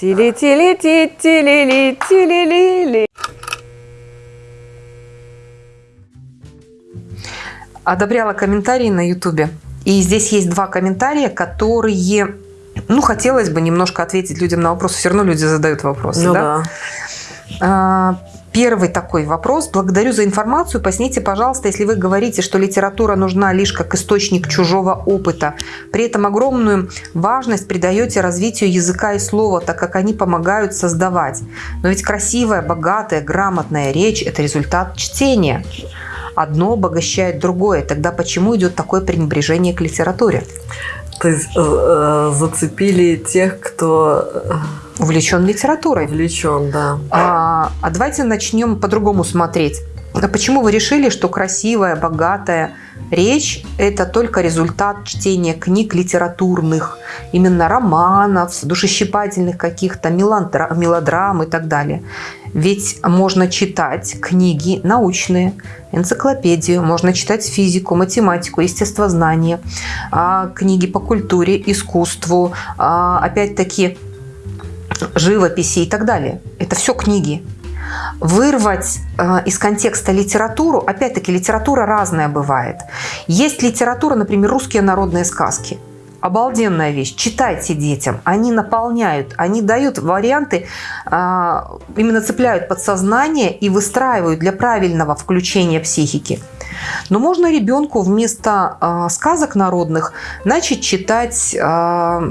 Тили-тили-ти-тили-ли-тили-ли-ли. Одобряла комментарии на ютубе. И здесь есть два комментария, которые... Ну, хотелось бы немножко ответить людям на вопросы. Все равно люди задают вопросы, Ну да? да. Первый такой вопрос. Благодарю за информацию. Поясните, пожалуйста, если вы говорите, что литература нужна лишь как источник чужого опыта, при этом огромную важность придаете развитию языка и слова, так как они помогают создавать. Но ведь красивая, богатая, грамотная речь – это результат чтения. Одно обогащает другое. Тогда почему идет такое пренебрежение к литературе? То есть э, э, зацепили тех, кто Увлечен литературой. увлечен, да. А, а давайте начнем по-другому смотреть. А почему вы решили, что красивая, богатая речь – это только результат чтения книг литературных, именно романов, душещипательных каких-то, мелодра- мелодрам и так далее? Ведь можно читать книги научные, энциклопедию, можно читать физику, математику, естествознание, а, книги по культуре, искусству, а, опять-таки живописи и так далее. Это все книги. Вырвать э, из контекста литературу, опять-таки литература разная бывает. Есть литература, например, русские народные сказки. Обалденная вещь. Читайте детям. Они наполняют, они дают варианты, э, именно цепляют подсознание и выстраивают для правильного включения психики. Но можно ребенку вместо э, сказок народных начать читать э,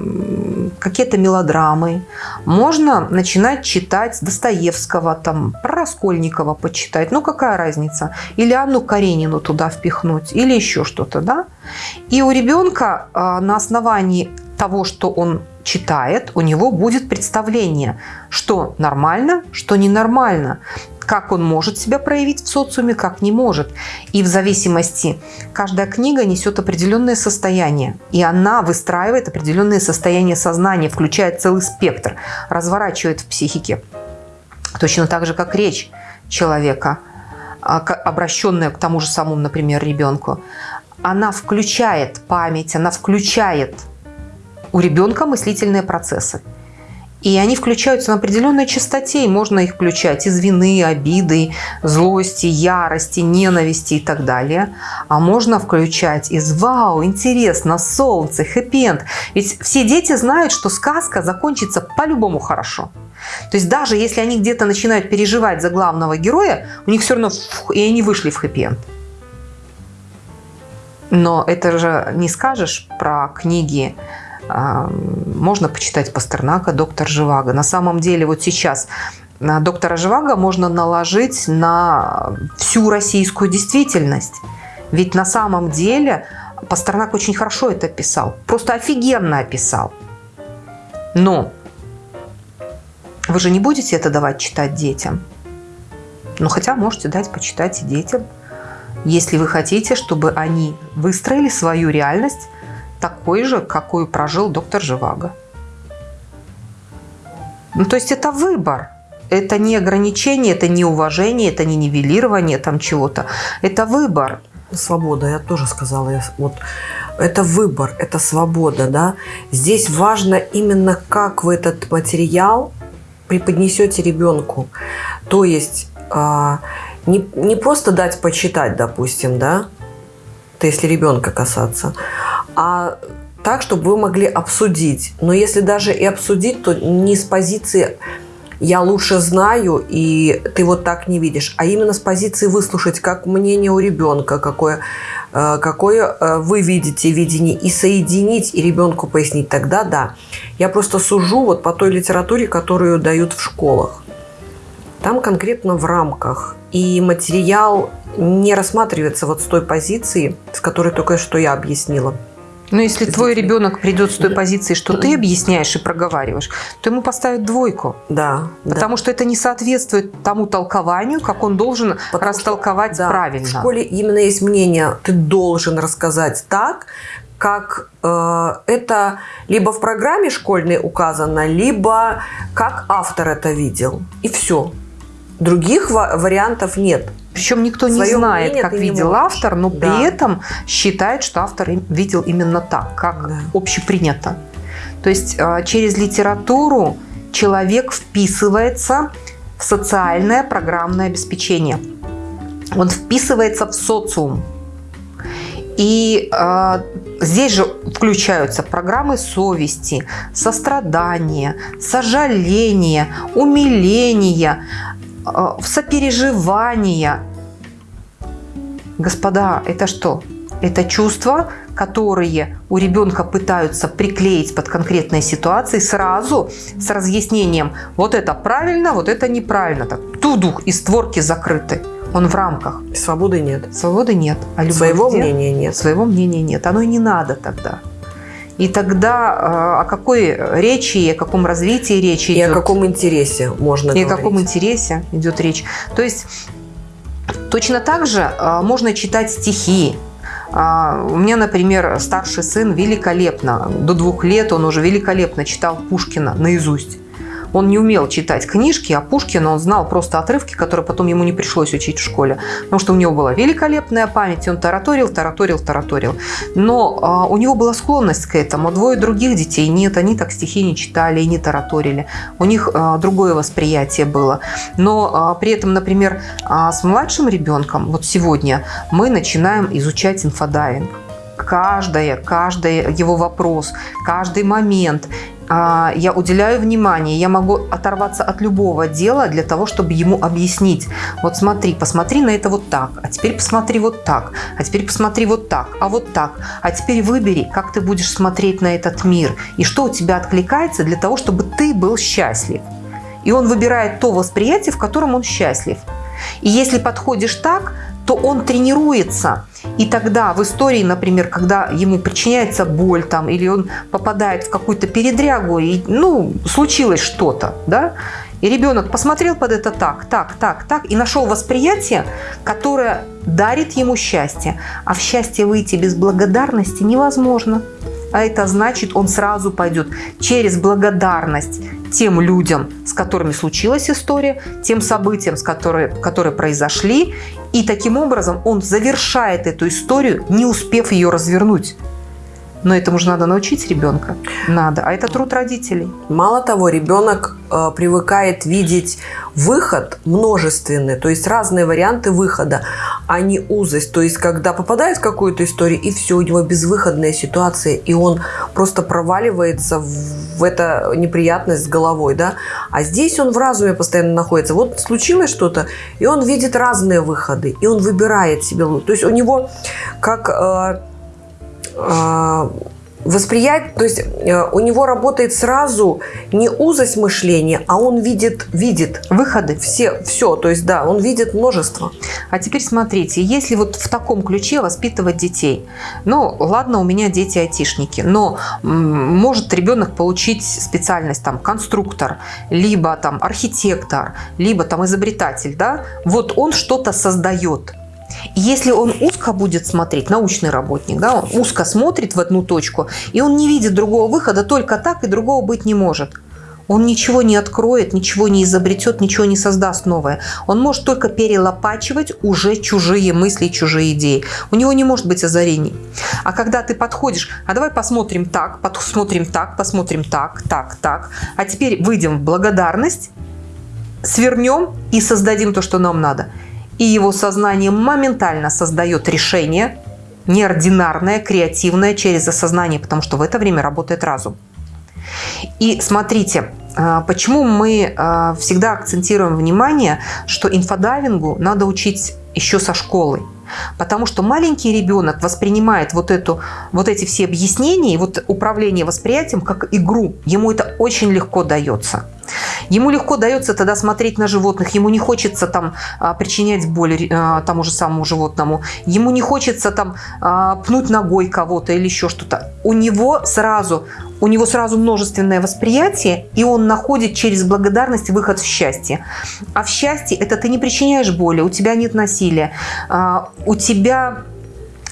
какие-то мелодрамы. Можно начинать читать Достоевского, там, про почитать. Ну, какая разница? Или Анну Каренину туда впихнуть, или еще что-то, да? И у ребенка э, на основании того, что он читает, у него будет представление, что нормально, что ненормально как он может себя проявить в социуме, как не может. И в зависимости, каждая книга несет определенное состояние, и она выстраивает определенное состояние сознания, включает целый спектр, разворачивает в психике. Точно так же, как речь человека, а, обращенная к тому же самому, например, ребенку, она включает память, она включает у ребенка мыслительные процессы. И они включаются на определенной частоте, и можно их включать из вины, обиды, злости, ярости, ненависти и так далее. А можно включать из «Вау, интересно, солнце, хэппи-энд». Ведь все дети знают, что сказка закончится по-любому хорошо. То есть даже если они где-то начинают переживать за главного героя, у них все равно и они вышли в хэппи-энд. Но это же не скажешь про книги можно почитать Пастернака, доктор Живаго. На самом деле вот сейчас доктора Живаго можно наложить на всю российскую действительность. Ведь на самом деле Пастернак очень хорошо это описал. Просто офигенно описал. Но вы же не будете это давать читать детям. Ну, хотя можете дать почитать и детям. Если вы хотите, чтобы они выстроили свою реальность такой же, какую прожил доктор Живаго. Ну, то есть это выбор. Это не ограничение, это не уважение, это не нивелирование там чего-то. Это выбор. Свобода, я тоже сказала. Я, вот, это выбор, это свобода. Да? Здесь важно именно, как вы этот материал преподнесете ребенку. То есть э, не, не просто дать почитать, допустим, да, то если ребенка касаться, а так, чтобы вы могли обсудить. Но если даже и обсудить, то не с позиции «я лучше знаю, и ты вот так не видишь», а именно с позиции выслушать, как мнение у ребенка, какое, э, какое э, вы видите видение, и соединить, и ребенку пояснить. Тогда да. Я просто сужу вот по той литературе, которую дают в школах. Там конкретно в рамках. И материал не рассматривается вот с той позиции, с которой только что я объяснила. Но если твой ребенок придет с той позиции, что ты объясняешь и проговариваешь, то ему поставят двойку. Да. Потому да. что это не соответствует тому толкованию, как он должен Потому растолковать что, да, правильно. В школе именно есть мнение, ты должен рассказать так, как э, это либо в программе школьной указано, либо как автор это видел. И все. Других вариантов нет. Причем никто не знает, как видел автор, но да. при этом считает, что автор видел именно так, как да. общепринято. То есть а, через литературу человек вписывается в социальное программное обеспечение. Он вписывается в социум. И э, здесь же включаются программы совести, сострадания, сожаления, умиления, э, сопереживания. Господа, это что? Это чувства, которые у ребенка пытаются приклеить под конкретные ситуации сразу с разъяснением вот это правильно, вот это неправильно. Так, тудух и створки закрыты. Он в рамках. Свободы нет. Свободы нет. А Своего где? мнения нет. Своего мнения нет. Оно и не надо тогда. И тогда э, о какой речи и о каком развитии речи и идет? И о каком интересе можно и говорить. И о каком интересе идет речь. То есть точно так же э, можно читать стихи, а, у меня, например, старший сын великолепно, до двух лет он уже великолепно читал Пушкина наизусть. Он не умел читать книжки, а Пушкина он знал просто отрывки, которые потом ему не пришлось учить в школе. Потому что у него была великолепная память, он тараторил, тараторил, тараторил. Но а, у него была склонность к этому. Двое других детей нет, они так стихи не читали и не тараторили. У них а, другое восприятие было. Но а, при этом, например, а, с младшим ребенком, вот сегодня мы начинаем изучать инфодайвинг каждое, каждый его вопрос, каждый момент. А, я уделяю внимание, я могу оторваться от любого дела для того, чтобы ему объяснить. Вот смотри, посмотри на это вот так, а теперь посмотри вот так, а теперь посмотри вот так, а вот так. А теперь выбери, как ты будешь смотреть на этот мир и что у тебя откликается для того, чтобы ты был счастлив. И он выбирает то восприятие, в котором он счастлив. И если подходишь так, то он тренируется. И тогда в истории, например, когда ему причиняется боль там, или он попадает в какую-то передрягу, и, ну, случилось что-то, да, и ребенок посмотрел под это так, так, так, так, и нашел восприятие, которое дарит ему счастье. А в счастье выйти без благодарности невозможно. А это значит, он сразу пойдет через благодарность тем людям, с которыми случилась история, тем событиям, с которые, которые произошли. И таким образом он завершает эту историю, не успев ее развернуть. Но этому же надо научить ребенка. Надо. А это труд родителей. Мало того, ребенок э, привыкает видеть выход множественный, то есть разные варианты выхода, а не узость. То есть, когда попадает в какую-то историю, и все, у него безвыходная ситуация, и он просто проваливается в эту неприятность с головой, да. А здесь он в разуме постоянно находится. Вот случилось что-то, и он видит разные выходы, и он выбирает себе. То есть, у него как... Э, а, восприятие, то есть э, у него работает сразу не узость мышления, а он видит, видит выходы. Все, все, то есть да, он видит множество. А теперь смотрите, если вот в таком ключе воспитывать детей, ну ладно, у меня дети айтишники, но может ребенок получить специальность там конструктор, либо там архитектор, либо там изобретатель, да, вот он что-то создает. Если он узко будет смотреть, научный работник, да, он узко смотрит в одну точку, и он не видит другого выхода, только так и другого быть не может. Он ничего не откроет, ничего не изобретет, ничего не создаст новое. Он может только перелопачивать уже чужие мысли, чужие идеи. У него не может быть озарений. А когда ты подходишь, а давай посмотрим так, посмотрим так, посмотрим так, так, так, а теперь выйдем в благодарность, свернем и создадим то, что нам надо – и его сознание моментально создает решение, неординарное, креативное через осознание, потому что в это время работает разум. И смотрите, а, почему мы а, всегда акцентируем внимание, что инфодайвингу надо учить еще со школы. Потому что маленький ребенок воспринимает вот, эту, вот эти все объяснения и вот управление восприятием как игру. Ему это очень легко дается. Ему легко дается тогда смотреть на животных, ему не хочется там а, причинять боль а, тому же самому животному, ему не хочется там а, пнуть ногой кого-то или еще что-то. У него сразу у него сразу множественное восприятие, и он находит через благодарность выход в счастье. А в счастье это ты не причиняешь боли, у тебя нет насилия, у тебя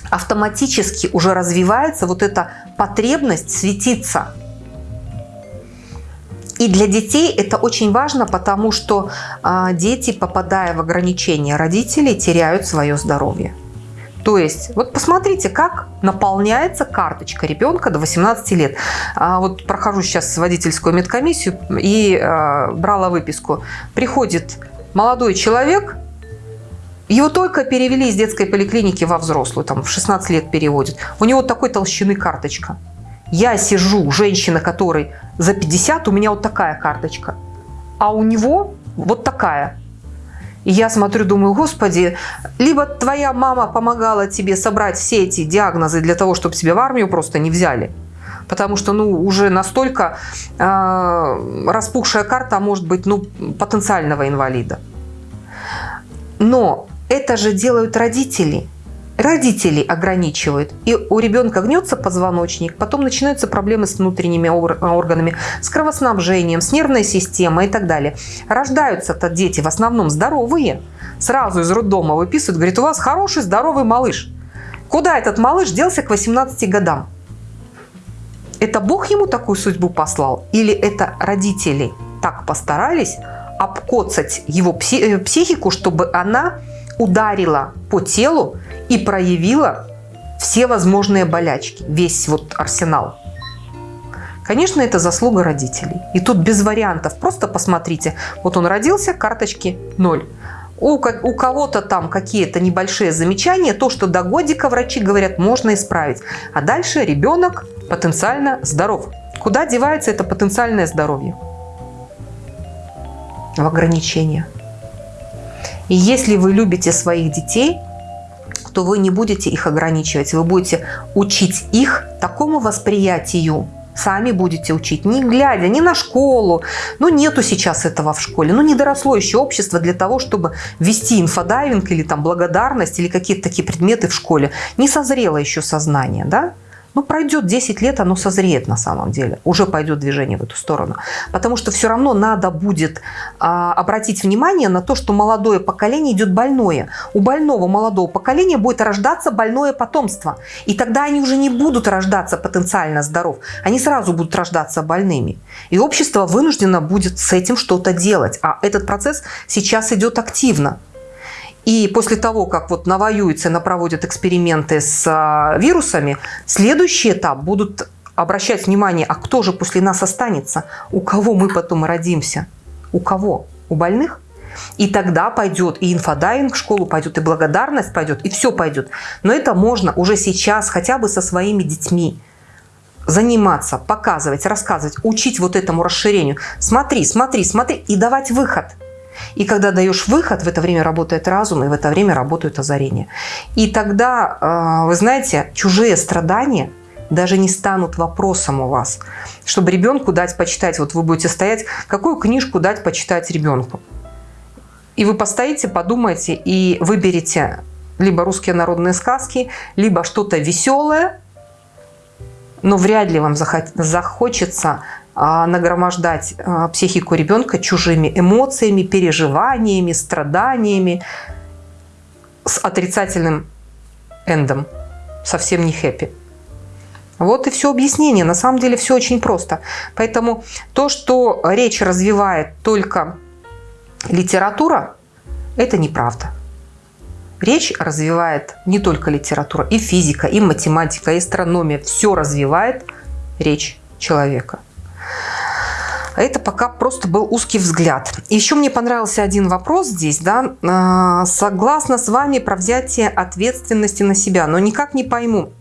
автоматически уже развивается вот эта потребность светиться – и для детей это очень важно, потому что а, дети, попадая в ограничения родителей, теряют свое здоровье. То есть, вот посмотрите, как наполняется карточка ребенка до 18 лет. А вот прохожу сейчас водительскую медкомиссию и э, брала выписку. Приходит молодой человек, его только перевели из детской поликлиники во взрослую, там в 16 лет переводят. У него такой толщины карточка. Я сижу, женщина, которой за 50, у меня вот такая карточка. А у него вот такая. И я смотрю, думаю, господи, либо твоя мама помогала тебе собрать все эти диагнозы для того, чтобы тебя в армию просто не взяли. Потому что, ну, уже настолько э, распухшая карта может быть, ну, потенциального инвалида. Но это же делают родители – родители ограничивают. И у ребенка гнется позвоночник, потом начинаются проблемы с внутренними органами, с кровоснабжением, с нервной системой и так далее. Рождаются-то дети в основном здоровые. Сразу из роддома выписывают, говорит, у вас хороший здоровый малыш. Куда этот малыш делся к 18 годам? Это Бог ему такую судьбу послал? Или это родители так постарались обкоцать его э, психику, чтобы она ударила по телу и проявила все возможные болячки, весь вот арсенал. Конечно, это заслуга родителей. И тут без вариантов. Просто посмотрите. Вот он родился, карточки ноль. У, у кого-то там какие-то небольшие замечания, то, что до годика врачи говорят, можно исправить. А дальше ребенок потенциально здоров. Куда девается это потенциальное здоровье? В ограничения. И если вы любите своих детей, то вы не будете их ограничивать, вы будете учить их такому восприятию, сами будете учить, не глядя ни на школу. Ну, нету сейчас этого в школе. Ну, не доросло еще общество для того, чтобы вести инфодайвинг или там благодарность или какие-то такие предметы в школе. Не созрело еще сознание, да? Ну, пройдет 10 лет, оно созреет на самом деле. Уже пойдет движение в эту сторону. Потому что все равно надо будет а, обратить внимание на то, что молодое поколение идет больное. У больного молодого поколения будет рождаться больное потомство. И тогда они уже не будут рождаться потенциально здоров. Они сразу будут рождаться больными. И общество вынуждено будет с этим что-то делать. А этот процесс сейчас идет активно. И после того, как вот навоюются, напроводят эксперименты с а, вирусами, следующий этап будут обращать внимание, а кто же после нас останется? У кого мы потом родимся? У кого? У больных? И тогда пойдет и инфодайвинг в школу пойдет, и благодарность пойдет, и все пойдет. Но это можно уже сейчас хотя бы со своими детьми заниматься, показывать, рассказывать, учить вот этому расширению. Смотри, смотри, смотри и давать выход – и когда даешь выход, в это время работает разум, и в это время работают озарения. И тогда, а, вы знаете, чужие страдания даже не станут вопросом у вас. Чтобы ребенку дать почитать, вот вы будете стоять, какую книжку дать почитать ребенку. И вы постоите, подумайте и выберете либо русские народные сказки, либо что-то веселое, но вряд ли вам захочется нагромождать а, психику ребенка чужими эмоциями, переживаниями, страданиями с отрицательным эндом, совсем не хэппи. Вот и все объяснение. На самом деле все очень просто. Поэтому то, что речь развивает только литература, это неправда. Речь развивает не только литература, и физика, и математика, и астрономия. Все развивает речь человека. А это пока просто был узкий взгляд. Еще мне понравился один вопрос здесь. Да? А, согласна с вами про взятие ответственности на себя, но никак не пойму.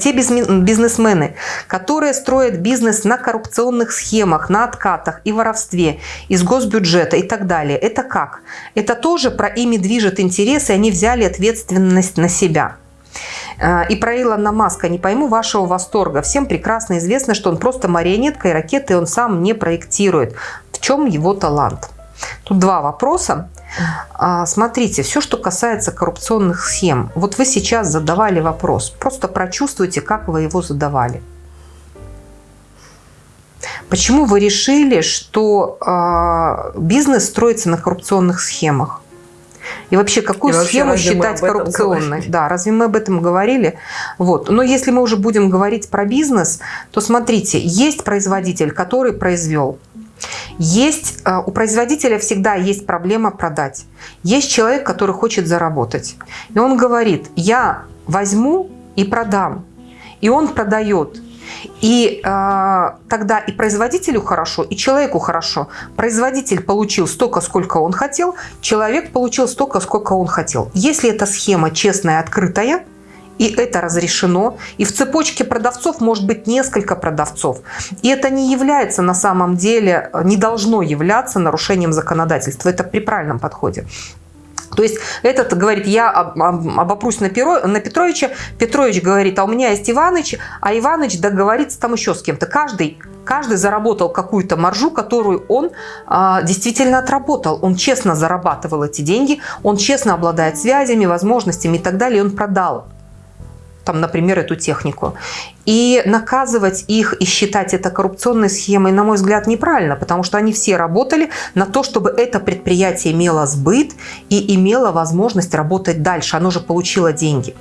Те бизнесмены, которые строят бизнес на коррупционных схемах, на откатах и воровстве из госбюджета и так далее, это как? Это тоже про ими движет интерес, и они взяли ответственность на себя. А, и про Илона Маска не пойму вашего восторга. Всем прекрасно известно, что он просто марионетка и ракеты он сам не проектирует. В чем его талант? Тут два вопроса. А, смотрите, все, что касается коррупционных схем. Вот вы сейчас задавали вопрос. Просто прочувствуйте, как вы его задавали. Почему вы решили, что э, бизнес строится на коррупционных схемах? И вообще, какую и схему вообще, считать коррупционной? Да, разве мы об этом говорили? Вот. Но если мы уже будем говорить про бизнес, то смотрите, есть производитель, который произвел. Есть, э, у производителя всегда есть проблема продать. Есть человек, который хочет заработать. И он говорит, я возьму и продам. И он продает. И э, тогда и производителю хорошо, и человеку хорошо. Производитель получил столько, сколько он хотел, человек получил столько, сколько он хотел. Если эта схема честная, открытая, и это разрешено, и в цепочке продавцов может быть несколько продавцов. И это не является на самом деле, не должно являться нарушением законодательства. Это при правильном подходе. То есть этот говорит, я обопрусь на, Перо, на Петровича, Петрович говорит, а у меня есть Иваныч, а Иваныч договорится там еще с кем-то. Каждый, каждый заработал какую-то маржу, которую он а, действительно отработал. Он честно зарабатывал эти деньги, он честно обладает связями, возможностями и так далее, и он продал там, например, эту технику. И наказывать их и считать это коррупционной схемой, на мой взгляд, неправильно, потому что они все работали на то, чтобы это предприятие имело сбыт и имело возможность работать дальше. Оно же получило деньги.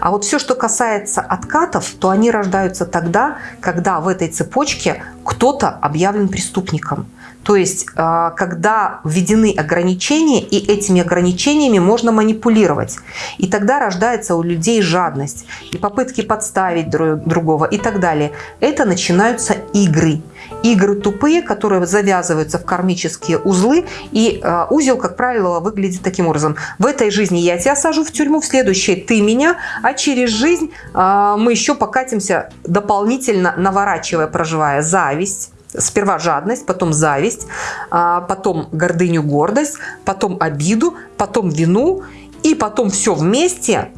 А вот все, что касается откатов, то они рождаются тогда, когда в этой цепочке кто-то объявлен преступником. То есть, а, когда введены ограничения, и этими ограничениями можно манипулировать. И тогда рождается у людей жадность, и попытки подставить другого и так далее. Это начинаются игры. Игры тупые, которые завязываются в кармические узлы. И а, узел, как правило, выглядит таким образом. В этой жизни я тебя сажу в тюрьму, в следующей ты меня, а через жизнь а, мы еще покатимся дополнительно, наворачивая, проживая зависть, Сперва жадность, потом зависть, а, потом гордыню, гордость, потом обиду, потом вину, и потом все вместе,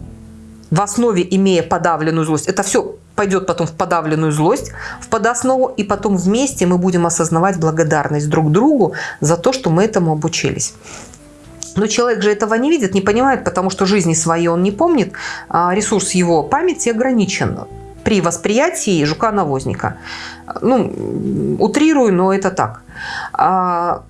в основе имея подавленную злость. Это все пойдет потом в подавленную злость, в подоснову, и потом вместе мы будем осознавать благодарность друг другу за то, что мы этому обучились. Но человек же этого не видит, не понимает, потому что жизни своей он не помнит, а ресурс его памяти ограничен при восприятии жука-навозника. Ну, утрирую, но это так. А,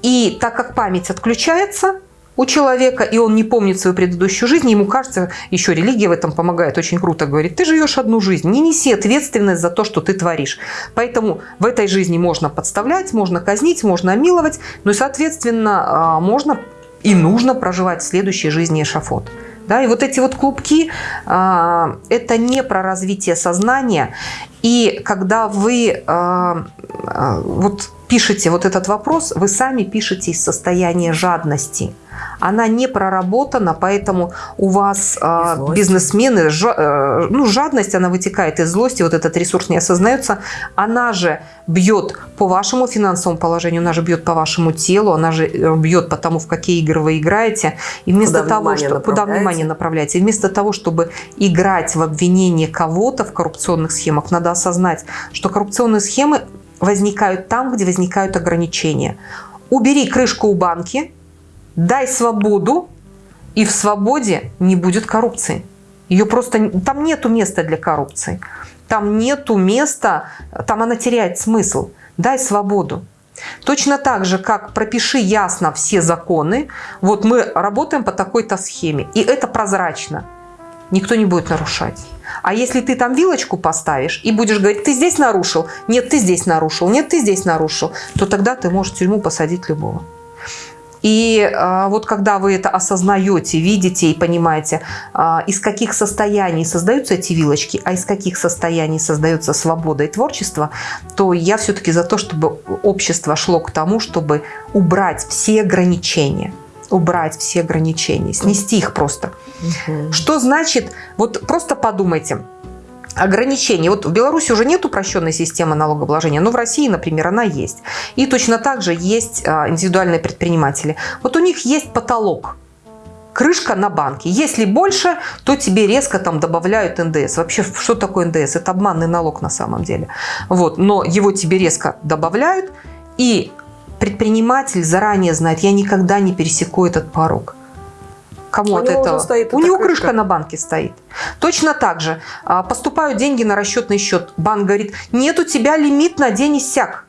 и так как память отключается у человека, и он не помнит свою предыдущую жизнь, ему кажется, еще религия в этом помогает очень круто, говорит, ты живешь одну жизнь, не неси ответственность за то, что ты творишь. Поэтому в этой жизни можно подставлять, можно казнить, можно миловать, но, соответственно, а, можно и нужно проживать в следующей жизни эшафот. Да? И вот эти вот клубки а, это не про развитие сознания. И когда вы а, а, вот пишете вот этот вопрос, вы сами пишете из состояния жадности она не проработана, поэтому у вас э, бизнесмены, ж, э, ну, жадность, она вытекает из злости, вот этот ресурс не осознается, она же бьет по вашему финансовому положению, она же бьет по вашему телу, она же э, бьет по тому, в какие игры вы играете, и вместо куда того, что, куда внимание направляете, и вместо того, чтобы играть в обвинение кого-то в коррупционных схемах, надо осознать, что коррупционные схемы возникают там, где возникают ограничения. Убери крышку у банки, дай свободу, и в свободе не будет коррупции. Ее просто там нету места для коррупции. Там нету места, там она теряет смысл. Дай свободу. Точно так же, как пропиши ясно все законы, вот мы работаем по такой-то схеме, и это прозрачно. Никто не будет нарушать. А если ты там вилочку поставишь и будешь говорить, ты здесь нарушил, нет, ты здесь нарушил, нет, ты здесь нарушил, то тогда ты можешь в тюрьму посадить любого. И а, вот когда вы это осознаете, видите и понимаете, а, из каких состояний создаются эти вилочки, а из каких состояний создается свобода и творчество, то я все-таки за то, чтобы общество шло к тому, чтобы убрать все ограничения убрать все ограничения, снести их просто. Угу. Что значит, вот просто подумайте, ограничений. Вот в Беларуси уже нет упрощенной системы налогообложения, но в России, например, она есть. И точно так же есть а, индивидуальные предприниматели. Вот у них есть потолок, крышка на банке. Если больше, то тебе резко там добавляют НДС. Вообще, что такое НДС? Это обманный налог на самом деле. Вот, но его тебе резко добавляют, и предприниматель заранее знает, я никогда не пересеку этот порог. Кому у от этого? Стоит у него крышка. крышка на банке стоит. Точно так же а, поступают деньги на расчетный счет. Банк говорит, нет у тебя лимит на день иссяк.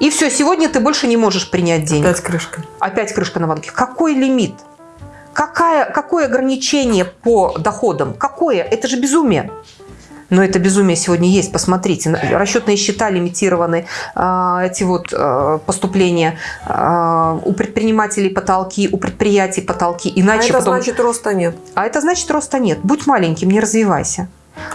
И все, сегодня ты больше не можешь принять деньги. Опять крышка. Опять крышка на банке. Какой лимит? Какая, какое ограничение по доходам? Какое? Это же безумие. Но это безумие сегодня есть, посмотрите. Расчетные счета лимитированы, а, эти вот а, поступления. А, у предпринимателей потолки, у предприятий потолки. Иначе а это потом... значит роста нет. А это значит роста нет. Будь маленьким, не развивайся.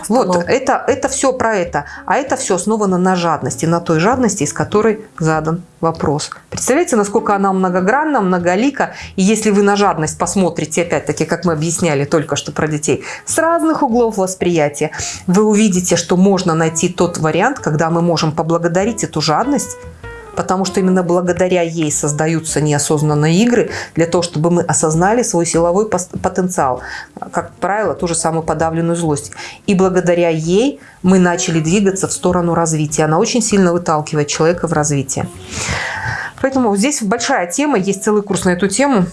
Вот, это, это все про это. А это все основано на жадности, на той жадности, из которой задан вопрос. Представляете, насколько она многогранна, многолика. И если вы на жадность посмотрите, опять-таки, как мы объясняли только что про детей, с разных углов восприятия, вы увидите, что можно найти тот вариант, когда мы можем поблагодарить эту жадность, потому что именно благодаря ей создаются неосознанные игры для того, чтобы мы осознали свой силовой потенциал, как правило, ту же самую подавленную злость. И благодаря ей мы начали двигаться в сторону развития. Она очень сильно выталкивает человека в развитие. Поэтому здесь большая тема, есть целый курс на эту тему,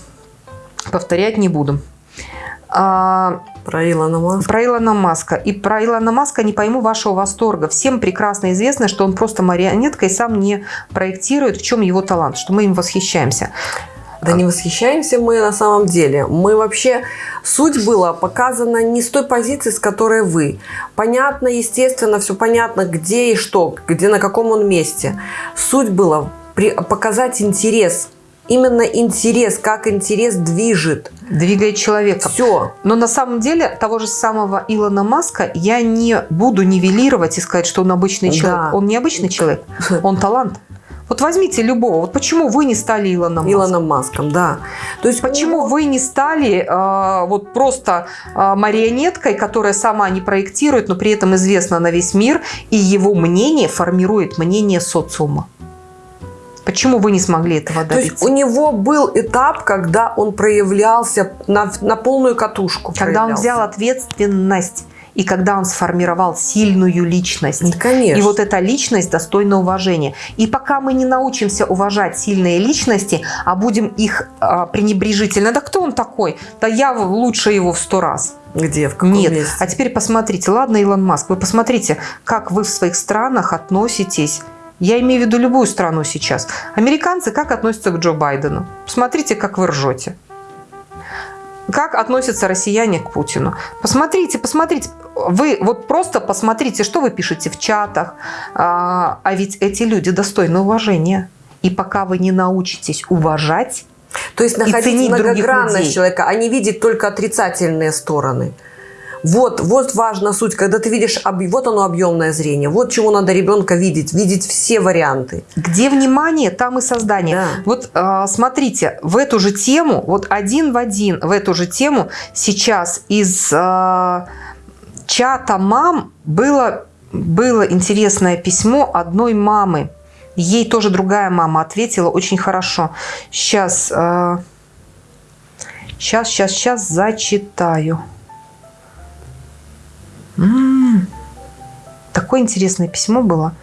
повторять не буду. Про Илона Маска. Про Илона Маска. И про Илона Маска не пойму вашего восторга. Всем прекрасно известно, что он просто марионетка и сам не проектирует, в чем его талант, что мы им восхищаемся. Да не восхищаемся мы на самом деле. Мы вообще... Суть была показана не с той позиции, с которой вы. Понятно, естественно, все понятно, где и что, где на каком он месте. Суть была показать интерес именно интерес, как интерес движет. Двигает человека. Все. Но на самом деле того же самого Илона Маска я не буду нивелировать и сказать, что он обычный человек. Да. Он не обычный человек, он талант. Вот возьмите любого. Вот почему вы не стали Илоном Маском? Илоном Маском, да. То есть почему него... вы не стали э, вот просто э, марионеткой, которая сама не проектирует, но при этом известна на весь мир, и его мнение формирует мнение социума? Почему вы не смогли этого добиться? То есть у него был этап, когда он проявлялся на, на полную катушку. Когда он взял ответственность и когда он сформировал сильную личность. Конечно. И вот эта личность достойна уважения. И пока мы не научимся уважать сильные личности, а будем их а, пренебрежительно, да кто он такой? Да я лучше его в сто раз. Где? В каком Нет. месте? А теперь посмотрите, ладно, Илон Маск, вы посмотрите, как вы в своих странах относитесь я имею в виду любую страну сейчас. Американцы как относятся к Джо Байдену? Посмотрите, как вы ржете. Как относятся россияне к Путину? Посмотрите, посмотрите. Вы вот просто посмотрите, что вы пишете в чатах. А, а ведь эти люди достойны уважения. И пока вы не научитесь уважать, то есть находить многогранность человека, а не видеть только отрицательные стороны. Вот, вот важна суть, когда ты видишь, вот оно объемное зрение, вот чего надо ребенка видеть, видеть все варианты. Где внимание, там и создание. Да. Вот э, смотрите, в эту же тему, вот один в один в эту же тему сейчас из э, чата мам было, было интересное письмо одной мамы. Ей тоже другая мама ответила очень хорошо. Сейчас, э, сейчас, сейчас, сейчас зачитаю. М -м -м. Такое интересное письмо было.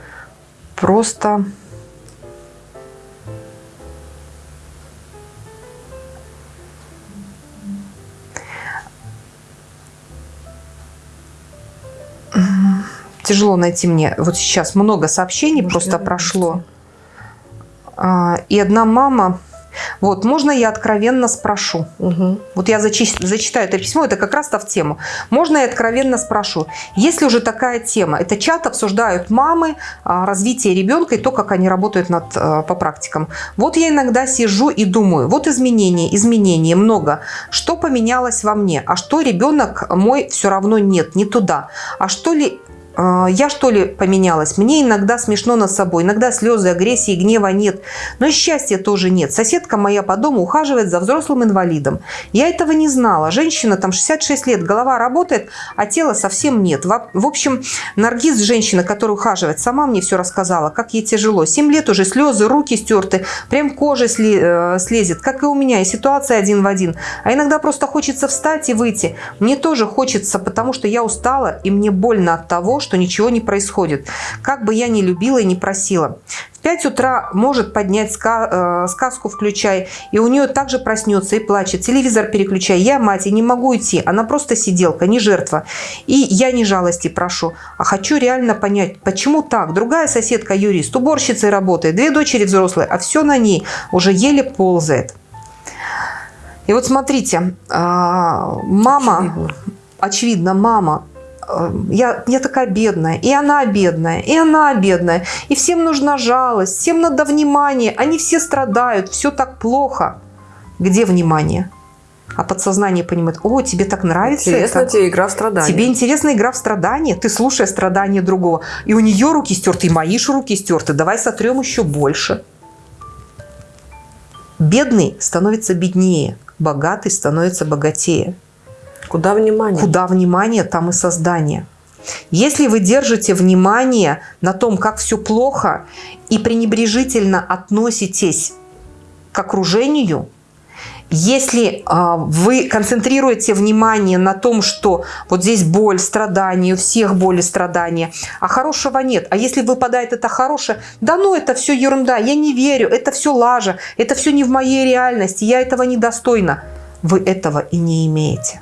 Просто... Тяжело найти мне. Вот сейчас много сообщений Может, просто прошло. А, и одна мама вот, можно я откровенно спрошу? Угу. Вот я зачи зачитаю это письмо, это как раз-то в тему. Можно я откровенно спрошу? Если уже такая тема, это чат обсуждают мамы, а, развитие ребенка и то, как они работают над, а, по практикам. Вот я иногда сижу и думаю, вот изменения, изменения много. Что поменялось во мне? А что ребенок мой все равно нет, не туда? А что ли я что ли поменялась? Мне иногда смешно над собой, иногда слезы, агрессии, гнева нет. Но и счастья тоже нет. Соседка моя по дому ухаживает за взрослым инвалидом. Я этого не знала. Женщина там 66 лет, голова работает, а тела совсем нет. В общем, Наргиз, женщина, которая ухаживает, сама мне все рассказала, как ей тяжело. 7 лет уже слезы, руки стерты, прям кожа э, слезет, как и у меня. И ситуация один в один. А иногда просто хочется встать и выйти. Мне тоже хочется, потому что я устала, и мне больно от того, что ничего не происходит. Как бы я ни любила и не просила. В 5 утра может поднять ска э, сказку «Включай», и у нее также проснется и плачет. Телевизор переключай. Я мать и не могу уйти. Она просто сиделка, не жертва. И я не жалости прошу, а хочу реально понять, почему так. Другая соседка юрист, уборщицей работает, две дочери взрослые, а все на ней уже еле ползает. И вот смотрите, а, мама, очевидно, мама э, я, я такая бедная, и она бедная, и она бедная, и всем нужна жалость, всем надо внимание, они все страдают, все так плохо. Где внимание? А подсознание понимает, о, тебе так нравится Интересно это. тебе игра в страдания. Тебе интересна игра в страдания? Ты слушаешь страдания другого. И у нее руки стерты, и мои же руки стерты. Давай сотрем еще больше. Бедный становится беднее, богатый становится богатее. Куда внимание? Куда внимание, там и создание. Если вы держите внимание на том, как все плохо, и пренебрежительно относитесь к окружению, если э, вы концентрируете внимание на том, что вот здесь боль, страдания, у всех боль и страдания, а хорошего нет. А если выпадает это хорошее, да ну это все ерунда, я не верю, это все лажа, это все не в моей реальности, я этого недостойна. Вы этого и не имеете.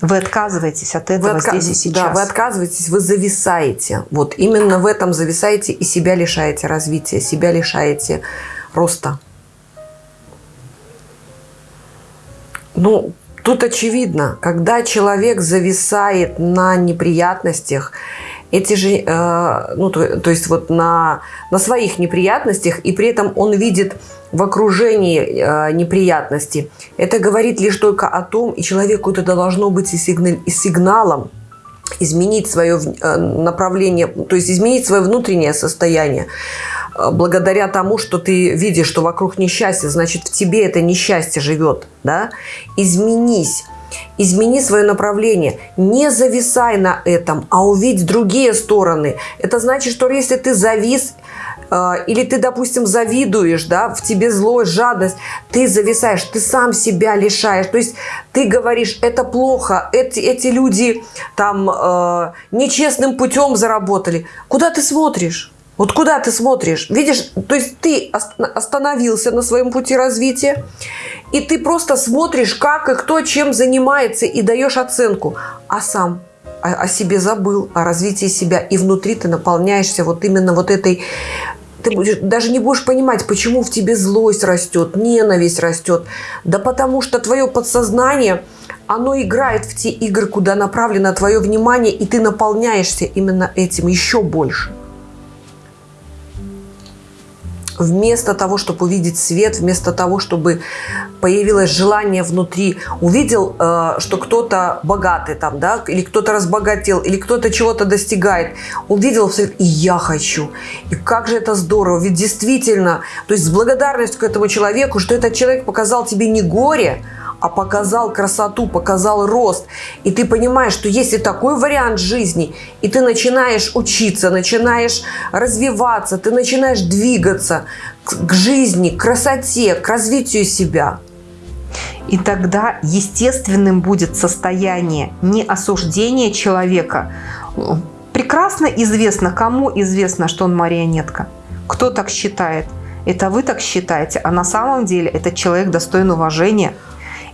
Вы отказываетесь от этого вы отка... здесь и сейчас. Да, вы отказываетесь, вы зависаете. Вот именно в этом зависаете и себя лишаете развития, себя лишаете роста. Ну, тут очевидно, когда человек зависает на неприятностях, эти же, э, ну, то, то есть вот на, на своих неприятностях, и при этом он видит в окружении э, неприятности, это говорит лишь только о том, и человеку это должно быть и, сигнал, и сигналом, изменить свое э, направление, то есть изменить свое внутреннее состояние. Э, благодаря тому, что ты видишь, что вокруг несчастье, значит, в тебе это несчастье живет. Да? Изменись. Измени свое направление. Не зависай на этом, а увидь другие стороны. Это значит, что если ты завис, э, или ты, допустим, завидуешь, да, в тебе злость, жадность, ты зависаешь, ты сам себя лишаешь. То есть ты говоришь, это плохо, эти, эти люди там э, нечестным путем заработали. Куда ты смотришь? Вот куда ты смотришь? Видишь, то есть ты остановился на своем пути развития, и ты просто смотришь, как и кто чем занимается, и даешь оценку. А сам о, себе забыл, о развитии себя. И внутри ты наполняешься вот именно вот этой... Ты даже не будешь понимать, почему в тебе злость растет, ненависть растет. Да потому что твое подсознание, оно играет в те игры, куда направлено твое внимание, и ты наполняешься именно этим еще больше. Вместо того, чтобы увидеть свет, вместо того, чтобы появилось желание внутри, увидел, э, что кто-то богатый там, да, или кто-то разбогател, или кто-то чего-то достигает, увидел все, и я хочу. И как же это здорово, ведь действительно, то есть с благодарностью к этому человеку, что этот человек показал тебе не горе, а показал красоту, показал рост. И ты понимаешь, что есть и такой вариант жизни, и ты начинаешь учиться, начинаешь развиваться, ты начинаешь двигаться к жизни, к красоте, к развитию себя. И тогда естественным будет состояние не осуждения человека. Прекрасно известно, кому известно, что он марионетка. Кто так считает? Это вы так считаете, а на самом деле этот человек достоин уважения –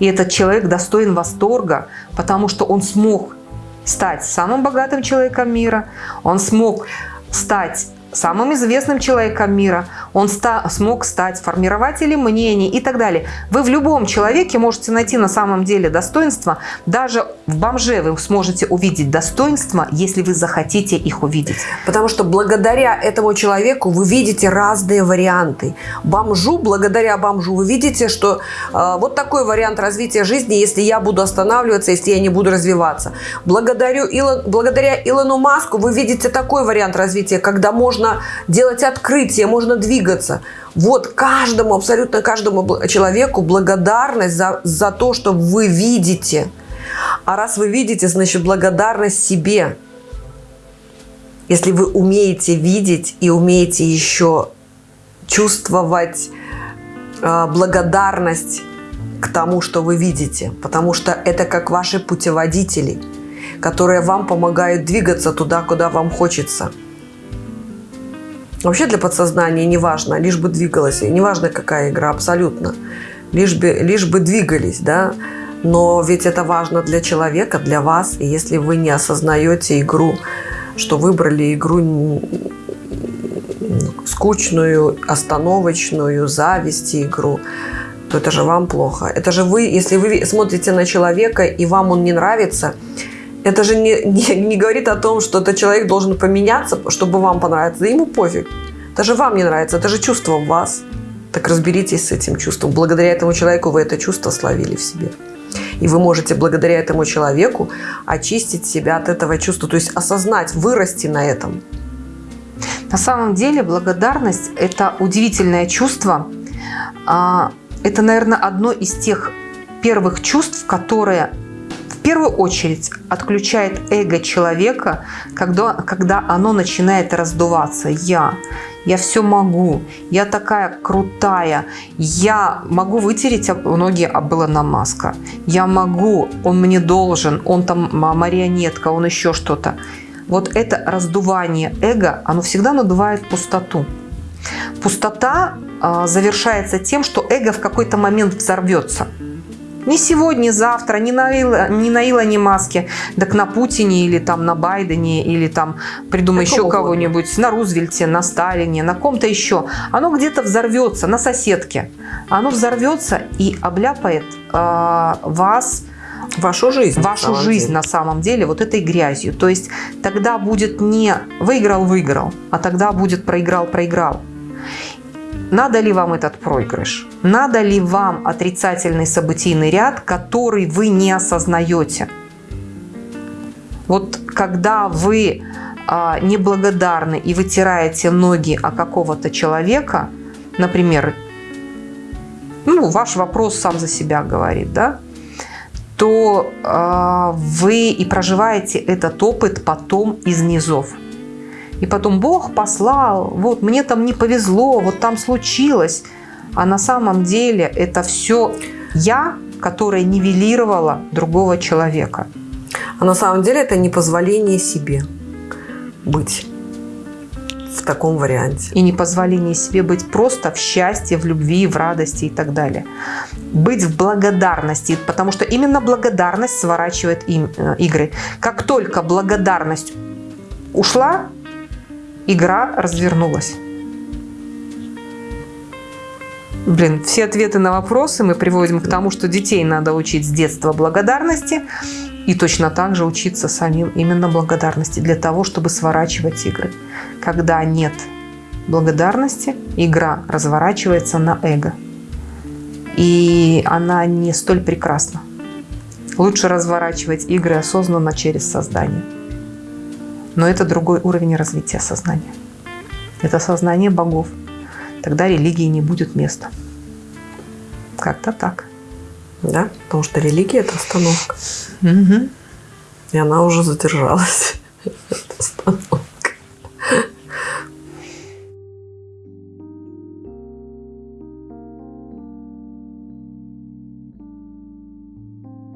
и этот человек достоин восторга, потому что он смог стать самым богатым человеком мира, он смог стать самым известным человеком мира, он ста смог стать формирователем мнений и так далее. Вы в любом человеке можете найти на самом деле достоинство, даже в бомже вы сможете увидеть достоинства, если вы захотите их увидеть. Потому что благодаря этому человеку вы видите разные варианты. Бомжу, благодаря бомжу, вы видите, что э, вот такой вариант развития жизни, если я буду останавливаться, если я не буду развиваться. Благодарю Илон, благодаря Илону Маску вы видите такой вариант развития, когда можно делать открытия, можно двигаться. Вот каждому, абсолютно каждому человеку благодарность за, за то, что вы видите. А раз вы видите, значит благодарность себе. Если вы умеете видеть и умеете еще чувствовать э, благодарность к тому, что вы видите. Потому что это как ваши путеводители, которые вам помогают двигаться туда, куда вам хочется. Вообще для подсознания не важно, лишь бы двигалась. Не важно, какая игра, абсолютно. Лишь бы, лишь бы двигались, да. Но ведь это важно для человека, для вас. И если вы не осознаете игру, что выбрали игру скучную, остановочную, зависти игру, то это же вам плохо. Это же вы, если вы смотрите на человека, и вам он не нравится, Это же не, не, не говорит о том, что этот человек должен поменяться, чтобы вам понравиться. Да ему пофиг. Это же вам не нравится, это же чувство в вас. Так разберитесь с этим чувством. Благодаря этому человеку вы это чувство словили в себе. И вы можете благодаря этому человеку очистить себя от этого чувства, то есть осознать, вырасти на этом. На самом деле благодарность – это удивительное чувство. А, это, наверное, одно из тех первых чувств, которые первую очередь отключает эго человека, когда, когда оно начинает раздуваться. Я, я все могу, я такая крутая, я могу вытереть ноги об Илона Маска, я могу, он мне должен, он там марионетка, он еще что-то. Вот это раздувание эго, оно всегда надувает пустоту. Пустота э, завершается тем, что эго в какой-то момент взорвется – не сегодня, завтра, не на, Ила, не на Илоне Маске, так на Путине или там на Байдене, или там придумай еще кого-нибудь, на Рузвельте, на Сталине, на ком-то еще. Оно где-то взорвется, на соседке. Оно взорвется и обляпает э, вас, вашу жизнь, вашу на жизнь деле. на самом деле вот этой грязью. То есть тогда будет не выиграл-выиграл, а тогда будет проиграл-проиграл. Надо ли вам этот проигрыш? Надо ли вам отрицательный событийный ряд, который вы не осознаете? Вот когда вы а, неблагодарны и вытираете ноги о какого-то человека, например, ну, ваш вопрос сам за себя говорит, да, то э, вы и проживаете этот опыт потом из низов. И потом Бог послал, вот мне там не повезло, вот там случилось. А на самом деле это все я, которая нивелировала другого человека. А на самом деле это не позволение себе быть в таком варианте. И не позволение себе быть просто в счастье, в любви, в радости и так далее. Быть в благодарности, потому что именно благодарность сворачивает им, э, игры. Как только благодарность ушла, игра развернулась. Блин, все ответы на вопросы мы приводим к тому, что детей надо учить с детства благодарности и точно так же учиться самим именно благодарности для того, чтобы сворачивать игры. Когда нет благодарности, игра разворачивается на эго. И она не столь прекрасна. Лучше разворачивать игры осознанно через создание. Но это другой уровень развития сознания. Это сознание богов. Тогда религии не будет места. Как-то так. Да, потому что религия – это остановка. Угу. И она уже задержалась.